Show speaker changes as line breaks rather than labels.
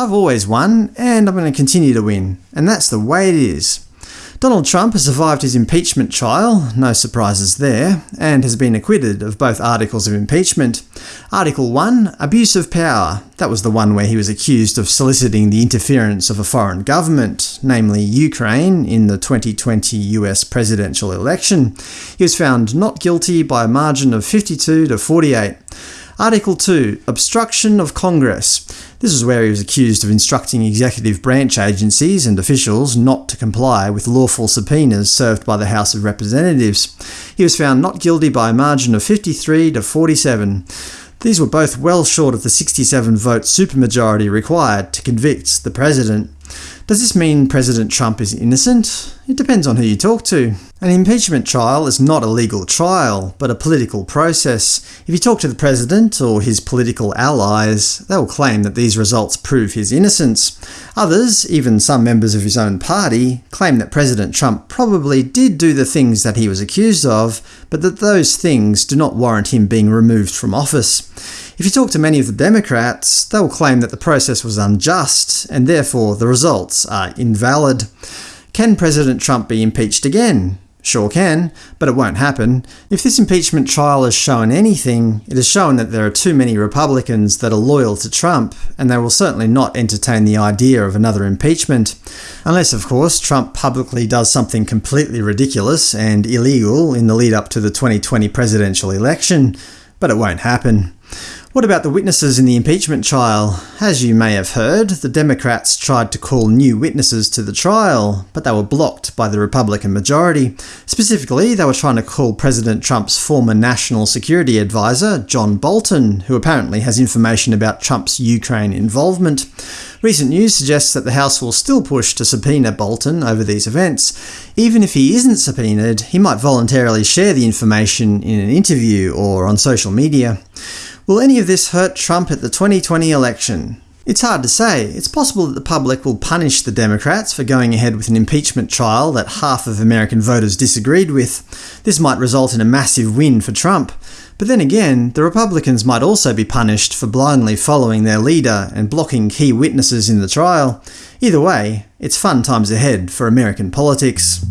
I've always won, and I'm going to continue to win, and that's the way it is. Donald Trump has survived his impeachment trial, no surprises there, and has been acquitted of both articles of impeachment. Article 1 – Abuse of Power. That was the one where he was accused of soliciting the interference of a foreign government, namely Ukraine, in the 2020 US presidential election. He was found not guilty by a margin of 52 to 48. Article 2 – Obstruction of Congress. This is where he was accused of instructing executive branch agencies and officials not to comply with lawful subpoenas served by the House of Representatives. He was found not guilty by a margin of 53 to 47. These were both well short of the 67-vote supermajority required to convict the president. Does this mean President Trump is innocent? It depends on who you talk to. An impeachment trial is not a legal trial, but a political process. If you talk to the president or his political allies, they will claim that these results prove his innocence. Others, even some members of his own party, claim that President Trump probably did do the things that he was accused of, but that those things do not warrant him being removed from office. If you talk to many of the Democrats, they will claim that the process was unjust, and therefore the results are invalid. Can President Trump be impeached again? Sure can, but it won't happen. If this impeachment trial has shown anything, it has shown that there are too many Republicans that are loyal to Trump, and they will certainly not entertain the idea of another impeachment. Unless, of course, Trump publicly does something completely ridiculous and illegal in the lead up to the 2020 presidential election, but it won't happen. What about the witnesses in the impeachment trial? As you may have heard, the Democrats tried to call new witnesses to the trial, but they were blocked by the Republican majority. Specifically, they were trying to call President Trump's former national security advisor, John Bolton, who apparently has information about Trump's Ukraine involvement. Recent news suggests that the House will still push to subpoena Bolton over these events. Even if he isn't subpoenaed, he might voluntarily share the information in an interview or on social media. Will any of this hurt Trump at the 2020 election? It's hard to say. It's possible that the public will punish the Democrats for going ahead with an impeachment trial that half of American voters disagreed with. This might result in a massive win for Trump. But then again, the Republicans might also be punished for blindly following their leader and blocking key witnesses in the trial. Either way, it's fun times ahead for American politics.